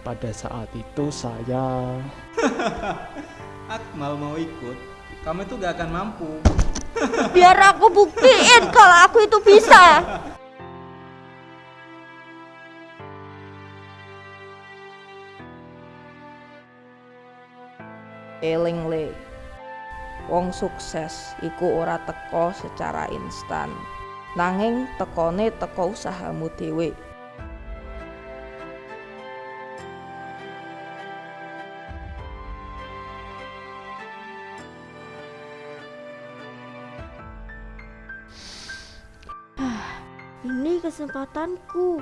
pada saat itu saya Akmal mau ikut, kamu itu gak akan mampu. Biar aku buktiin kalau aku itu bisa. Eling le. Wong sukses iku ora teko secara instan. Nanging tekone teko usahamu dhewe. Ini kesempatanku.